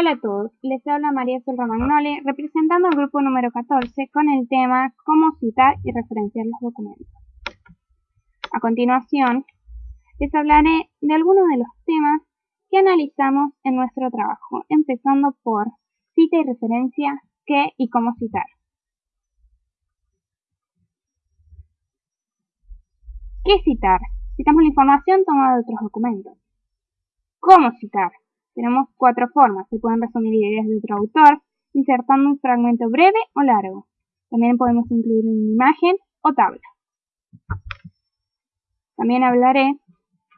Hola a todos, les habla María Sol Romagnoli representando al grupo número 14 con el tema Cómo citar y referenciar los documentos. A continuación, les hablaré de algunos de los temas que analizamos en nuestro trabajo, empezando por cita y referencia, qué y cómo citar. ¿Qué citar? Citamos la información tomada de otros documentos. ¿Cómo citar? Tenemos cuatro formas. Se pueden resumir ideas de otro autor, insertando un fragmento breve o largo. También podemos incluir una imagen o tabla. También hablaré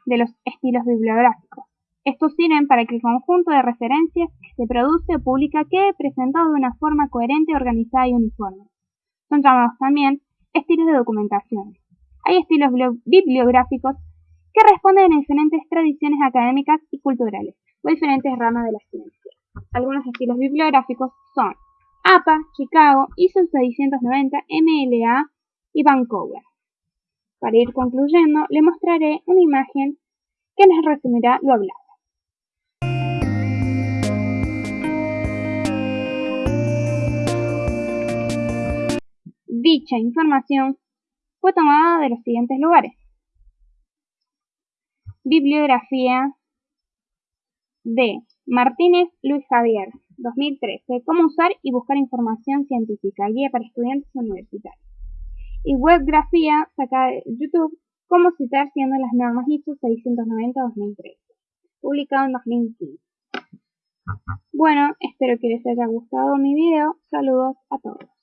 de los estilos bibliográficos. Estos sirven para que el conjunto de referencias que se produce o publica quede presentado de una forma coherente, organizada y uniforme. Son llamados también estilos de documentación. Hay estilos bibliográficos que responden a diferentes tradiciones académicas y culturales diferentes ramas de la ciencia. Algunos estilos bibliográficos son APA, Chicago, ISO 690, MLA y Vancouver. Para ir concluyendo, le mostraré una imagen que nos resumirá lo hablado. Dicha información fue tomada de los siguientes lugares. Bibliografía de Martínez Luis Javier, 2013. Cómo usar y buscar información científica, guía para estudiantes universitarios. Y webgrafía sacada de YouTube, cómo citar siendo las normas ISO 690-2013, publicado en 2015. Bueno, espero que les haya gustado mi video. Saludos a todos.